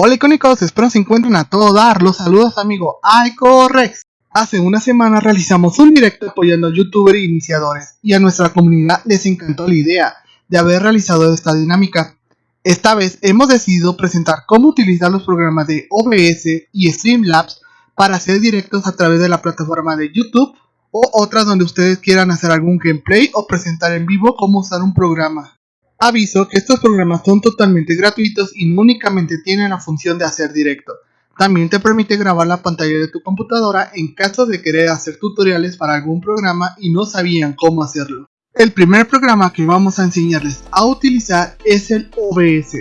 Hola icónicos, espero se encuentren a todo dar. Los saludos amigo Rex. Hace una semana realizamos un directo apoyando a youtubers e iniciadores y a nuestra comunidad les encantó la idea de haber realizado esta dinámica. Esta vez hemos decidido presentar cómo utilizar los programas de OBS y Streamlabs para hacer directos a través de la plataforma de YouTube o otras donde ustedes quieran hacer algún gameplay o presentar en vivo cómo usar un programa. Aviso que estos programas son totalmente gratuitos y únicamente tienen la función de hacer directo. También te permite grabar la pantalla de tu computadora en caso de querer hacer tutoriales para algún programa y no sabían cómo hacerlo. El primer programa que vamos a enseñarles a utilizar es el OBS.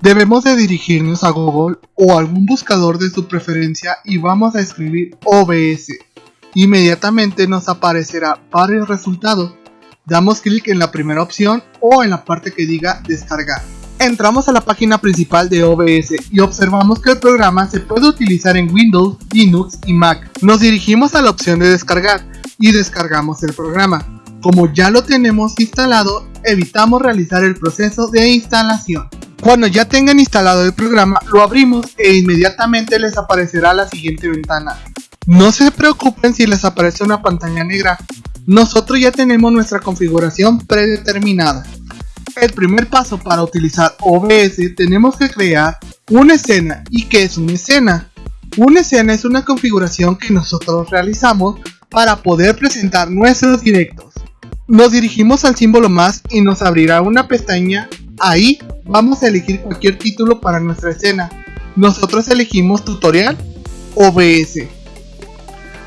Debemos de dirigirnos a Google o algún buscador de su preferencia y vamos a escribir OBS. Inmediatamente nos aparecerá varios resultados Damos clic en la primera opción o en la parte que diga descargar. Entramos a la página principal de OBS y observamos que el programa se puede utilizar en Windows, Linux y Mac. Nos dirigimos a la opción de descargar y descargamos el programa. Como ya lo tenemos instalado, evitamos realizar el proceso de instalación. Cuando ya tengan instalado el programa, lo abrimos e inmediatamente les aparecerá la siguiente ventana. No se preocupen si les aparece una pantalla negra, nosotros ya tenemos nuestra configuración predeterminada. El primer paso para utilizar OBS tenemos que crear una escena. ¿Y qué es una escena? Una escena es una configuración que nosotros realizamos para poder presentar nuestros directos. Nos dirigimos al símbolo más y nos abrirá una pestaña. Ahí vamos a elegir cualquier título para nuestra escena. Nosotros elegimos tutorial OBS.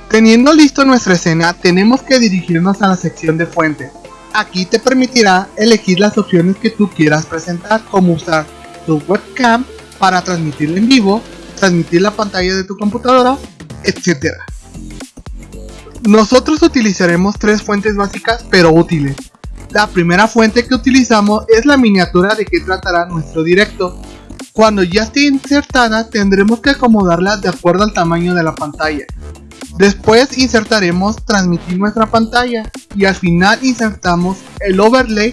Teniendo listo nuestra escena, tenemos que dirigirnos a la sección de fuente. Aquí te permitirá elegir las opciones que tú quieras presentar, como usar tu webcam para transmitirla en vivo, transmitir la pantalla de tu computadora, etc. Nosotros utilizaremos tres fuentes básicas pero útiles. La primera fuente que utilizamos es la miniatura de que tratará nuestro directo. Cuando ya esté insertada tendremos que acomodarla de acuerdo al tamaño de la pantalla. Después insertaremos transmitir nuestra pantalla y al final insertamos el overlay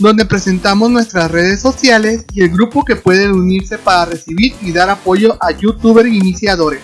donde presentamos nuestras redes sociales y el grupo que pueden unirse para recibir y dar apoyo a youtubers iniciadores.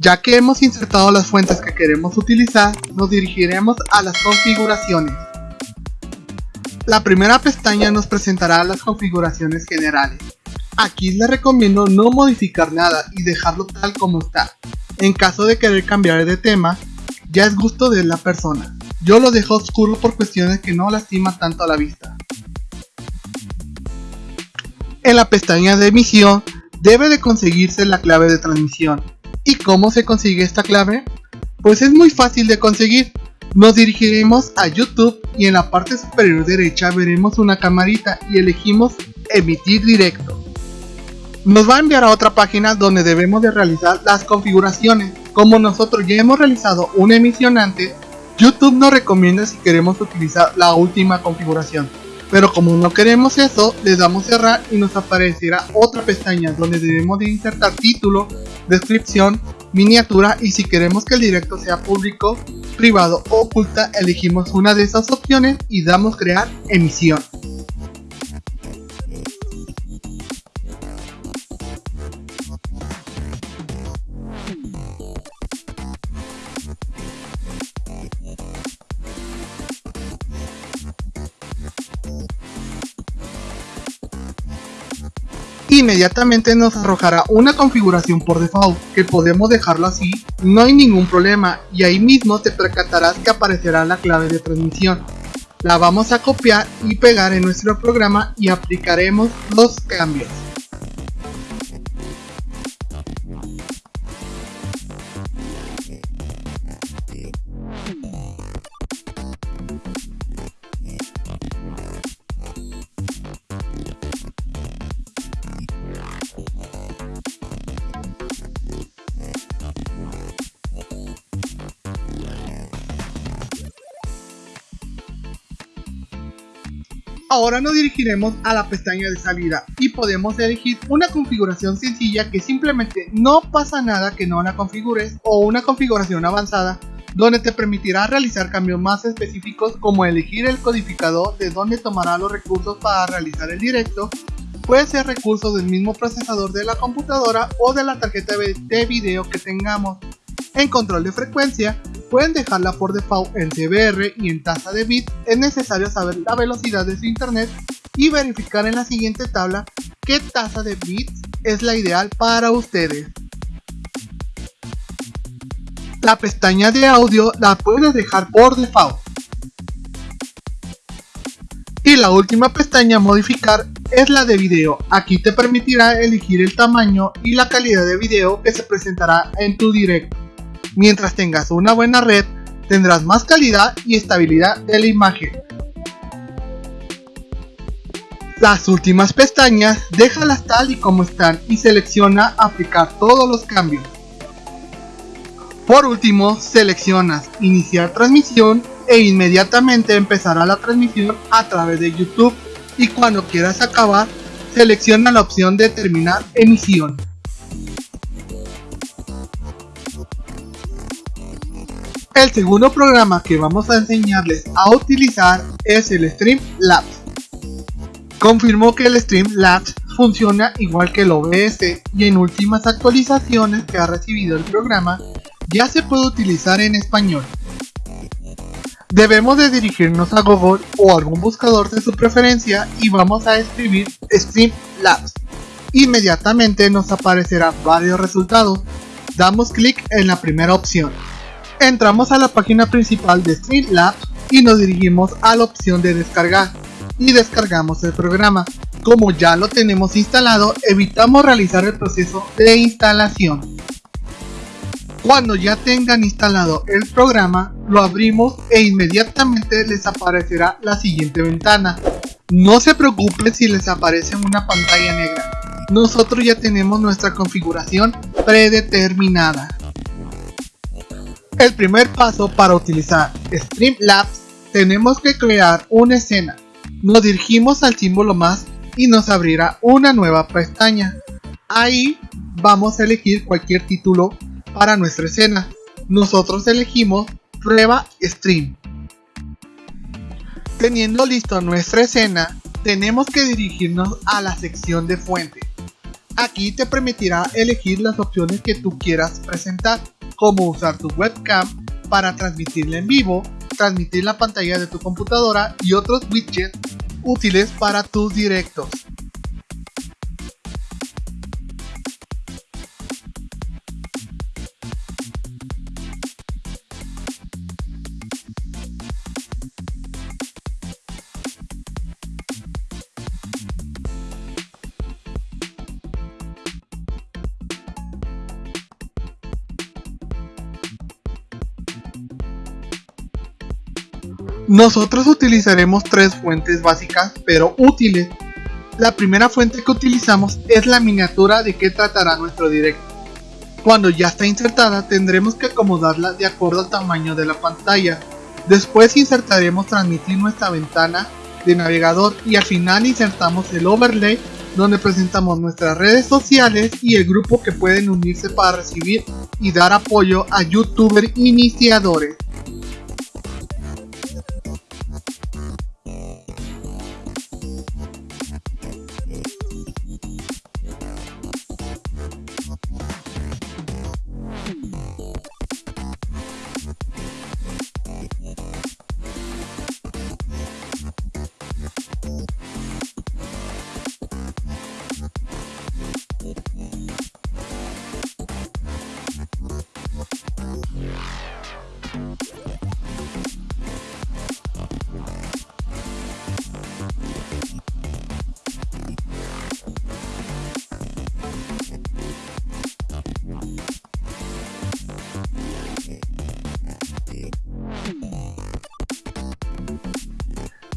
Ya que hemos insertado las fuentes que queremos utilizar, nos dirigiremos a las configuraciones. La primera pestaña nos presentará las configuraciones generales. Aquí les recomiendo no modificar nada y dejarlo tal como está. En caso de querer cambiar de tema, ya es gusto de la persona. Yo lo dejo oscuro por cuestiones que no lastima tanto a la vista. En la pestaña de emisión debe de conseguirse la clave de transmisión. ¿Y cómo se consigue esta clave? Pues es muy fácil de conseguir. Nos dirigiremos a YouTube y en la parte superior derecha veremos una camarita y elegimos emitir directo. Nos va a enviar a otra página donde debemos de realizar las configuraciones. Como nosotros ya hemos realizado una emisión antes, YouTube nos recomienda si queremos utilizar la última configuración. Pero como no queremos eso, le damos cerrar y nos aparecerá otra pestaña donde debemos de insertar título, descripción, miniatura y si queremos que el directo sea público, privado o oculta, elegimos una de esas opciones y damos crear emisión. Inmediatamente nos arrojará una configuración por default, que podemos dejarlo así, no hay ningún problema, y ahí mismo te percatarás que aparecerá la clave de transmisión. La vamos a copiar y pegar en nuestro programa y aplicaremos los cambios. Ahora nos dirigiremos a la pestaña de salida y podemos elegir una configuración sencilla que simplemente no pasa nada que no la configures o una configuración avanzada donde te permitirá realizar cambios más específicos como elegir el codificador de donde tomará los recursos para realizar el directo, puede ser recursos del mismo procesador de la computadora o de la tarjeta de video que tengamos. En control de frecuencia, pueden dejarla por default en CBR y en tasa de bits, es necesario saber la velocidad de su internet y verificar en la siguiente tabla qué tasa de bits es la ideal para ustedes. La pestaña de audio la puedes dejar por default. Y la última pestaña modificar es la de video. Aquí te permitirá elegir el tamaño y la calidad de video que se presentará en tu directo. Mientras tengas una buena red, tendrás más calidad y estabilidad de la imagen. Las últimas pestañas, déjalas tal y como están y selecciona aplicar todos los cambios. Por último, seleccionas iniciar transmisión e inmediatamente empezará la transmisión a través de YouTube y cuando quieras acabar, selecciona la opción de terminar emisión. El segundo programa que vamos a enseñarles a utilizar es el Streamlabs. Confirmó que el Streamlabs funciona igual que el OBS y en últimas actualizaciones que ha recibido el programa ya se puede utilizar en español. Debemos de dirigirnos a Google o algún buscador de su preferencia y vamos a escribir Streamlabs. Inmediatamente nos aparecerán varios resultados. Damos clic en la primera opción. Entramos a la página principal de Streamlabs y nos dirigimos a la opción de descargar y descargamos el programa. Como ya lo tenemos instalado, evitamos realizar el proceso de instalación. Cuando ya tengan instalado el programa, lo abrimos e inmediatamente les aparecerá la siguiente ventana. No se preocupen si les aparece una pantalla negra. Nosotros ya tenemos nuestra configuración predeterminada. El primer paso para utilizar Streamlabs tenemos que crear una escena. Nos dirigimos al símbolo más y nos abrirá una nueva pestaña. Ahí vamos a elegir cualquier título para nuestra escena. Nosotros elegimos prueba stream. Teniendo listo nuestra escena, tenemos que dirigirnos a la sección de fuente. Aquí te permitirá elegir las opciones que tú quieras presentar como usar tu webcam para transmitirla en vivo, transmitir la pantalla de tu computadora y otros widgets útiles para tus directos. Nosotros utilizaremos tres fuentes básicas pero útiles. La primera fuente que utilizamos es la miniatura de que tratará nuestro directo. Cuando ya está insertada tendremos que acomodarla de acuerdo al tamaño de la pantalla. Después insertaremos transmitir nuestra ventana de navegador y al final insertamos el overlay donde presentamos nuestras redes sociales y el grupo que pueden unirse para recibir y dar apoyo a youtubers iniciadores.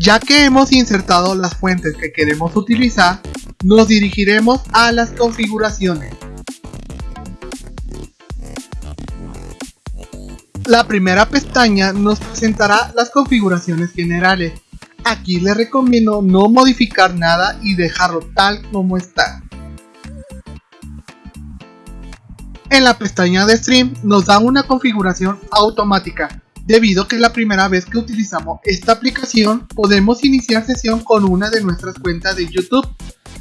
Ya que hemos insertado las fuentes que queremos utilizar, nos dirigiremos a las configuraciones. La primera pestaña nos presentará las configuraciones generales. Aquí les recomiendo no modificar nada y dejarlo tal como está. En la pestaña de Stream nos da una configuración automática. Debido a que es la primera vez que utilizamos esta aplicación, podemos iniciar sesión con una de nuestras cuentas de YouTube.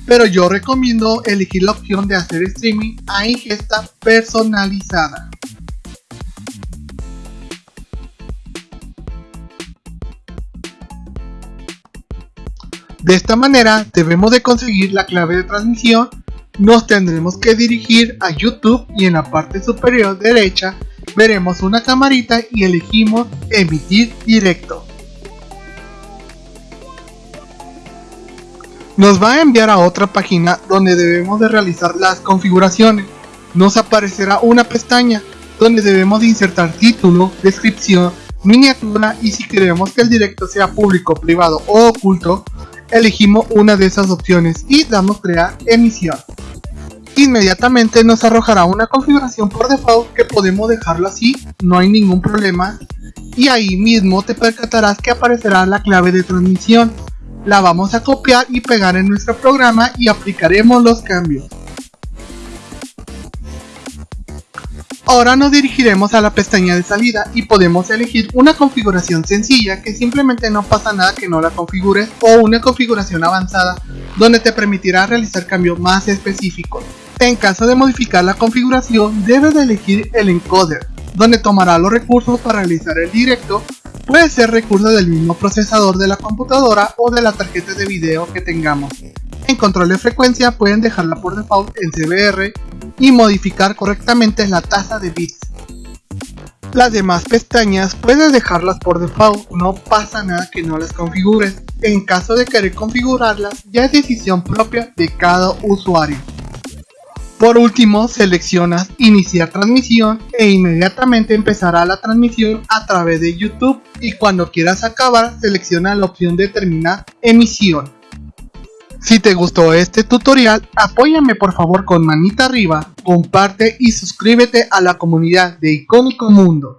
Pero yo recomiendo elegir la opción de hacer streaming a ingesta personalizada. De esta manera debemos de conseguir la clave de transmisión, nos tendremos que dirigir a YouTube y en la parte superior derecha veremos una camarita y elegimos emitir directo. Nos va a enviar a otra página donde debemos de realizar las configuraciones. Nos aparecerá una pestaña donde debemos de insertar título, descripción, miniatura y si queremos que el directo sea público, privado o oculto, elegimos una de esas opciones y damos crear emisión. Inmediatamente nos arrojará una configuración por default que podemos dejarlo así, no hay ningún problema. Y ahí mismo te percatarás que aparecerá la clave de transmisión. La vamos a copiar y pegar en nuestro programa y aplicaremos los cambios. Ahora nos dirigiremos a la pestaña de salida y podemos elegir una configuración sencilla que simplemente no pasa nada que no la configures o una configuración avanzada donde te permitirá realizar cambios más específicos. En caso de modificar la configuración debes de elegir el encoder donde tomará los recursos para realizar el directo puede ser recurso del mismo procesador de la computadora o de la tarjeta de video que tengamos. En control de frecuencia pueden dejarla por default en CBR y modificar correctamente la tasa de bits. Las demás pestañas puedes dejarlas por default, no pasa nada que no las configures. En caso de querer configurarlas, ya es decisión propia de cada usuario. Por último, seleccionas iniciar transmisión e inmediatamente empezará la transmisión a través de YouTube y cuando quieras acabar, selecciona la opción de terminar emisión. Si te gustó este tutorial, apóyame por favor con manita arriba, comparte y suscríbete a la comunidad de Icónico Mundo.